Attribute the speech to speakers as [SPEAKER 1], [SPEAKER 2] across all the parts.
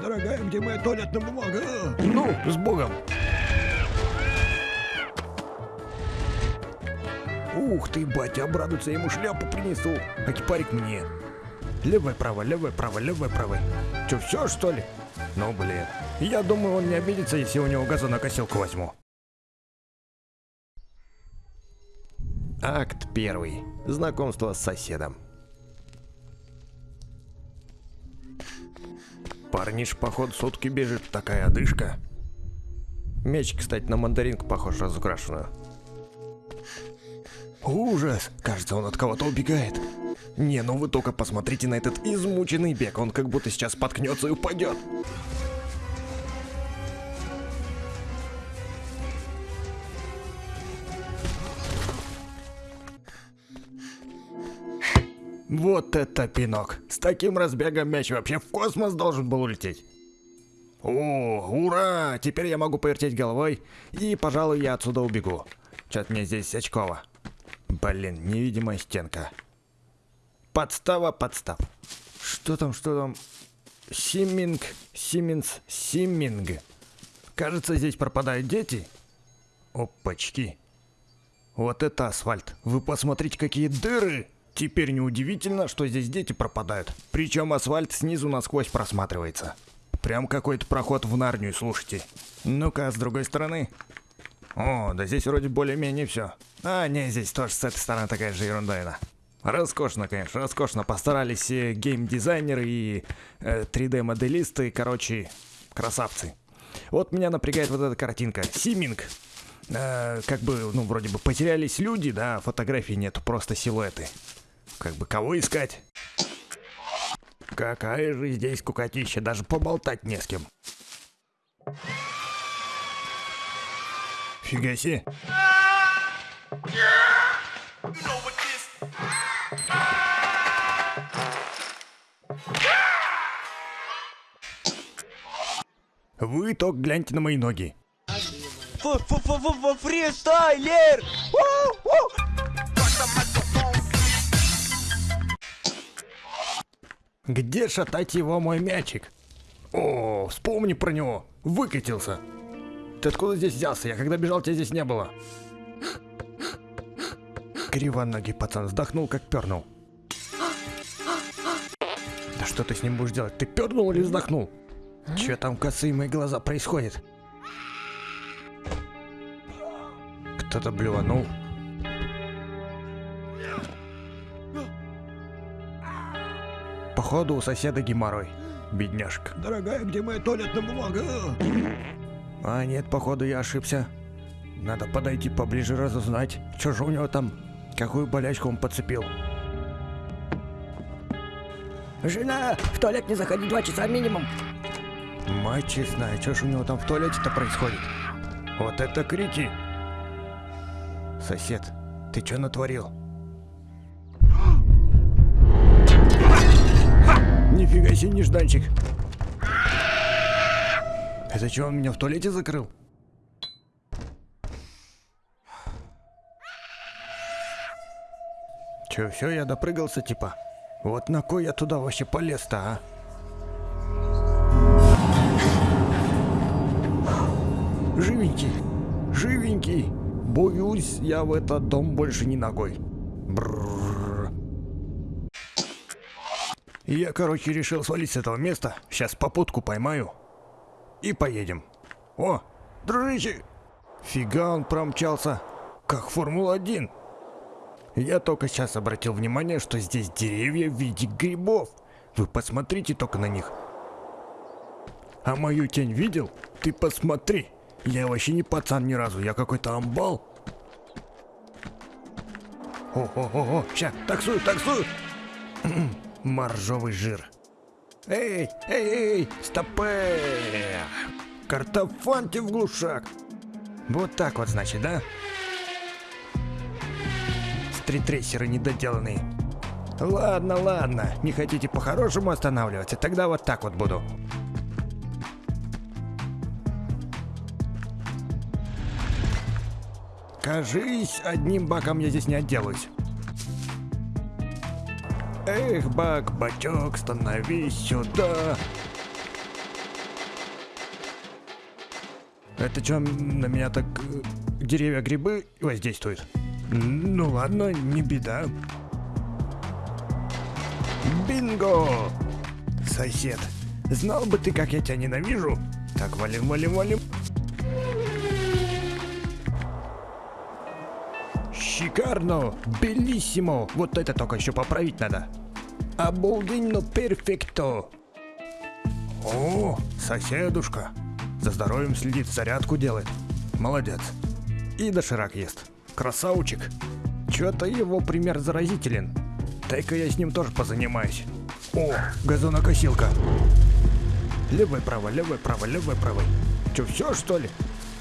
[SPEAKER 1] Дорогая, где моя туалетная бумага?
[SPEAKER 2] Ну, с Богом. Ух ты, батя, обрадуется, я ему шляпу принесу, а кипарик мне. Левое, право, левое, право, левое, право. Че, все что ли? Ну, блин. Я думаю, он не обидится, если у него газонокосилку возьму. Акт первый. Знакомство с соседом. Парниш, поход сутки бежит, такая одышка. Меч, кстати, на мандаринку похож, разукрашенную. Ужас! Кажется, он от кого-то убегает. Не, ну вы только посмотрите на этот измученный бег, он как будто сейчас споткнется и упадет. Вот это пинок. С таким разбегом мяч вообще в космос должен был улететь. О, ура! Теперь я могу повертеть головой, и, пожалуй, я отсюда убегу. Что-то мне здесь очково. Блин, невидимая стенка. Подстава, подстав. Что там, что там? Симминг, Сименс, Симминг. Кажется, здесь пропадают дети. Опачки. Вот это асфальт. Вы посмотрите, какие дыры! Теперь неудивительно, что здесь дети пропадают. Причем асфальт снизу насквозь просматривается. Прям какой-то проход в Нарнию, слушайте. Ну-ка, с другой стороны. О, да здесь вроде более-менее все. А, не, здесь тоже с этой стороны такая же ерундовина. Роскошно, конечно, роскошно. Постарались и геймдизайнеры, и э, 3D-моделисты, короче, красавцы. Вот меня напрягает вот эта картинка. Симинг. Э, как бы, ну, вроде бы потерялись люди, да, фотографий нету, просто силуэты. Как бы кого искать? Какая же здесь кукотища, даже поболтать не с кем. Фига себе. Вы только гляньте на мои ноги.
[SPEAKER 3] Фристайлер!
[SPEAKER 2] Где шатать его мой мячик? О, вспомни про него. Выкатился. Ты откуда здесь взялся? Я когда бежал, тебя здесь не было. Кривоногий пацан вздохнул, как пернул. Да что ты с ним будешь делать? Ты пернул или вздохнул? Че там косые мои глаза происходит? Кто-то блюванул. Походу у соседа геморрой. Бедняжка.
[SPEAKER 1] Дорогая, где моя туалетная бумага?
[SPEAKER 2] А нет, походу я ошибся. Надо подойти поближе разузнать, что же у него там, какую болячку он подцепил.
[SPEAKER 3] Жена, в туалет не заходи два часа минимум.
[SPEAKER 2] Мать честная, что ж у него там в туалете-то происходит? Вот это крики! Сосед, ты что натворил? Нифига себе, нежданчик! Это что, он меня в туалете закрыл? Че, все, я допрыгался типа? Вот на кой я туда вообще полез-то, а? Живенький, живенький. Боюсь, я в этот дом больше не ногой. Бррр. Я, короче, решил свалить с этого места. Сейчас попутку поймаю. И поедем. О, дружище! Фига он промчался. Как Формула-1. Я только сейчас обратил внимание, что здесь деревья в виде грибов. Вы посмотрите только на них. А мою тень видел? Ты посмотри. Я вообще не пацан ни разу, я какой-то амбал. О-о-о-о, ща, таксую, таксую. Моржовый жир. Эй, эй, эй, стопэ! Картофанте в глушак. Вот так вот, значит, да? Стритрейсеры недоделанные. Ладно, ладно, не хотите по-хорошему останавливаться, тогда вот так вот буду. Кажись, одним баком я здесь не отделаюсь. Эх, бак, бачок, становись сюда. Это что, на меня так э, деревья грибы воздействуют? Ну ладно, не беда. Бинго! Сосед, знал бы ты, как я тебя ненавижу. Так, валим, валим, валим. Шикарно! Белиссимо! Вот это только еще поправить надо. Обалденно перфекто! О, соседушка. За здоровьем следит, зарядку делает. Молодец. И доширак ест. Красавчик. Чё-то его пример заразителен. Дай-ка я с ним тоже позанимаюсь. О, газонокосилка. Левый, правый, левый, правый, левый, правый. Чё, все что ли?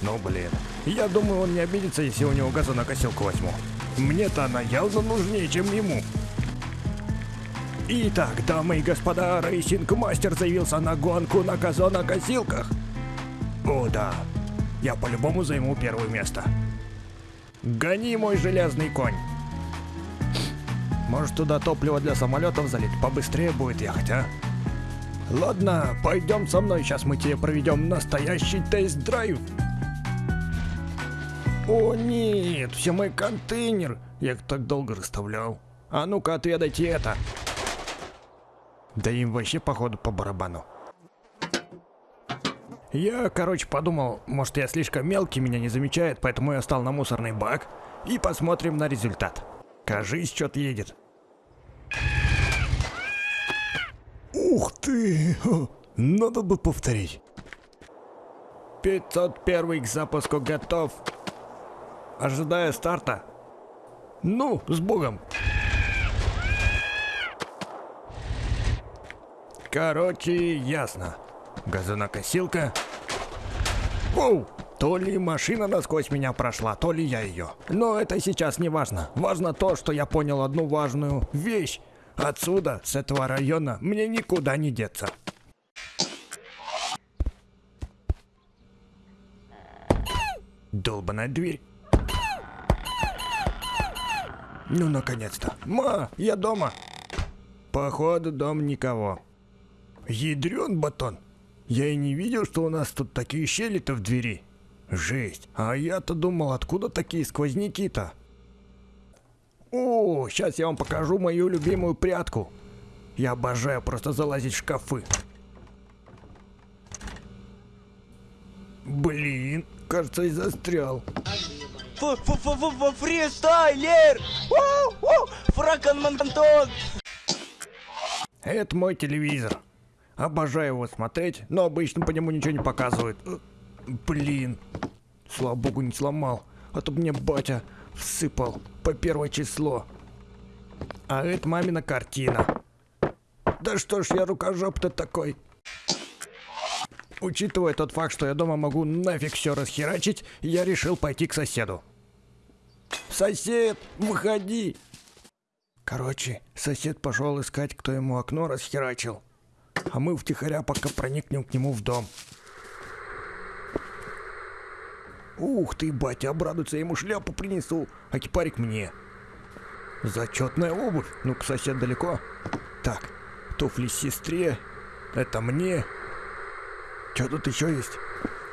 [SPEAKER 2] Ну блин. Я думаю, он не обидится, если у него газонокосилку возьму. Мне-то она явно нужнее, чем ему. Итак, дамы и господа, Racing Master заявился на гонку на газонокосилках. О да, я по-любому займу первое место. Гони мой железный конь. Может туда топливо для самолетов залить, побыстрее будет ехать, а? Ладно, пойдем со мной, сейчас мы тебе проведем настоящий тест-драйв. О нет, все мой контейнер. Я их так долго расставлял. А ну-ка отведайте это. Да им вообще походу по барабану. Я, короче, подумал, может я слишком мелкий, меня не замечает, поэтому я стал на мусорный бак и посмотрим на результат. Кажись, что-то едет. Ух ты! Надо бы повторить. 501 к запуску готов. Ожидая старта. Ну, с богом. Короче, ясно. Газонокосилка. Оу! То ли машина насквозь меня прошла, то ли я ее. Но это сейчас не важно. Важно то, что я понял одну важную вещь. Отсюда, с этого района, мне никуда не деться. Долбаная дверь. Ну, наконец-то. Ма, я дома. Походу, дом никого. Ядрен батон. Я и не видел, что у нас тут такие щели-то в двери. Жесть. А я-то думал, откуда такие сквозняки-то? О, сейчас я вам покажу мою любимую прятку. Я обожаю просто залазить в шкафы. Блин, кажется, я застрял.
[SPEAKER 4] Фристайлер! Фракон!
[SPEAKER 2] Это мой телевизор. Обожаю его смотреть, но обычно по нему ничего не показывают. Э, Блин. Слава богу, не сломал. А то мне батя всыпал по первое число. А это мамина картина. Да что ж я рукожоп-то такой. Учитывая тот факт, что я дома могу нафиг все расхерачить, я решил пойти к соседу. Сосед, выходи! Короче, сосед пошел искать, кто ему окно расхерачил. А мы втихаря пока проникнем к нему в дом. Ух ты, батя, обрадуется, я ему шляпу принесу, а кипарик мне. Зачетная обувь. Ну-ка, сосед далеко. Так, туфли сестре. Это мне. Что тут еще есть?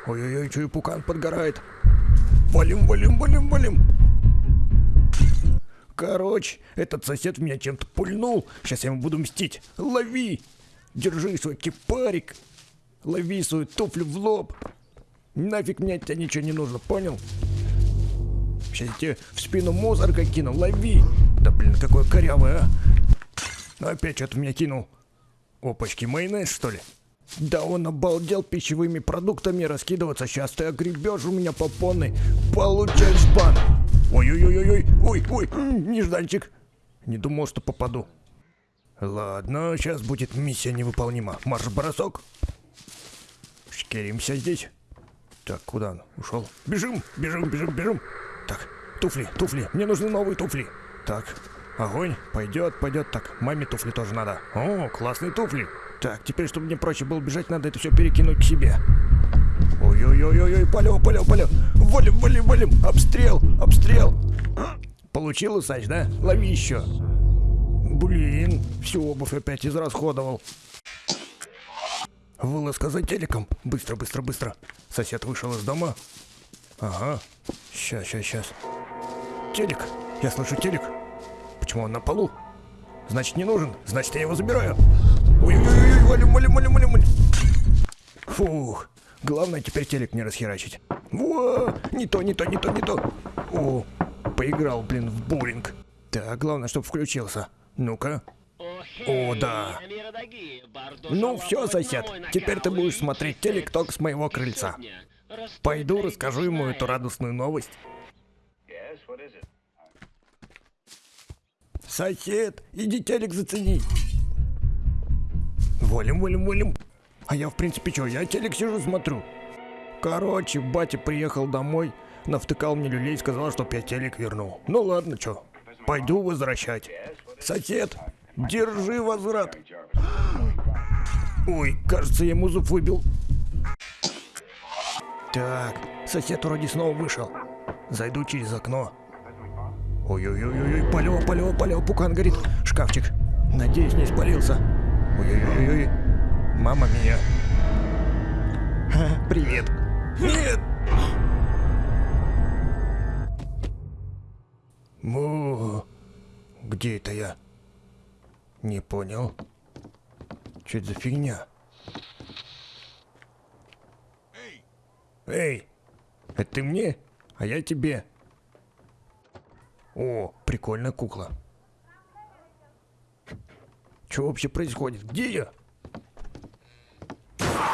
[SPEAKER 2] Ой-ой-ой, и пукан подгорает. Валим, валим, валим, валим. Короче, этот сосед в меня чем-то пульнул. Сейчас я ему буду мстить. Лови! Держи свой кипарик. Лови свою туфлю в лоб. Нафиг мне от тебя ничего не нужно, понял? Сейчас я тебе в спину мусорка кину. Лови! Да блин, какой корявый, а! Ну, Опять что-то меня кинул. Опачки, майонез, что ли? Да он обалдел пищевыми продуктами раскидываться. Сейчас ты огребешь у меня по полной. Получаешь бан. Ой-ой-ой-ой, ой, ой, м, нежданчик. Не думал, что попаду. Ладно, сейчас будет миссия невыполнима. Марш-бросок. Шкеримся здесь. Так, куда он ушел? Бежим, бежим, бежим, бежим. Так, туфли, туфли. Мне нужны новые туфли. Так, огонь. Пойдет, пойдет. Так, маме туфли тоже надо. О, классные туфли. Так, теперь, чтобы мне проще было бежать, надо это все перекинуть к себе. Ой-ой-ой-ой, полё, полё, полё. Валим, валим, валим. Обстрел, обстрел. Получил усач, да? Лови еще. Блин, всю обувь опять израсходовал. Вылазка за телеком. Быстро, быстро, быстро. Сосед вышел из дома? Ага. Сейчас, сейчас, сейчас. Телек. Я слышу телек. Почему он на полу? Значит, не нужен. Значит, я его забираю. Ой-ой-ой, валим, валим, валим, валим. Фух. Главное теперь телек не расхерачить. Во! Не то, не то, не то, не то. О, поиграл, блин, в боулинг. Так, главное, чтобы включился. Ну-ка. О, да. Ну все, сосед, теперь ты будешь смотреть телек только с моего крыльца. Пойду расскажу ему эту радостную новость. Сосед, иди телек зацени. Волим, волим, волим. А я, в принципе, что, я телек сижу, смотрю. Короче, батя приехал домой, навтыкал мне люлей сказал, чтоб я телек вернул. Ну ладно, что, пойду возвращать. Сосед, держи возврат. Ой, кажется, я ему зуб выбил. Так, сосед вроде снова вышел. Зайду через окно. Ой-ой-ой-ой, палево, палево, палево, пукан горит. Шкафчик. Надеюсь, не спалился. Ой-ой-ой-ой. Мама. Ха, привет. Нет! Му, где это я? Не понял. Что это за фигня? Эй, это ты мне, а я тебе. О, прикольная кукла. Что вообще происходит? Где я?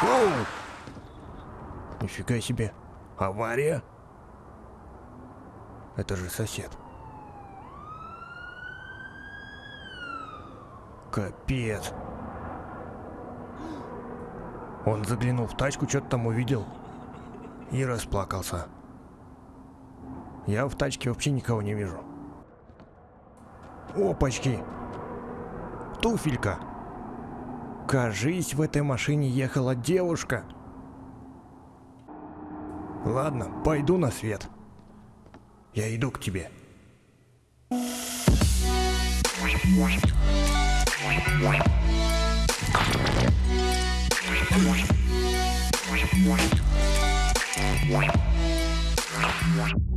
[SPEAKER 2] Оу! Нифига себе. Авария? Это же сосед. Капец. Он заглянул в тачку, что-то там увидел и расплакался. Я в тачке вообще никого не вижу. Опачки! Туфелька! Кажись, в этой машине ехала девушка. Ладно, пойду на свет. Я иду к тебе.
[SPEAKER 5] What?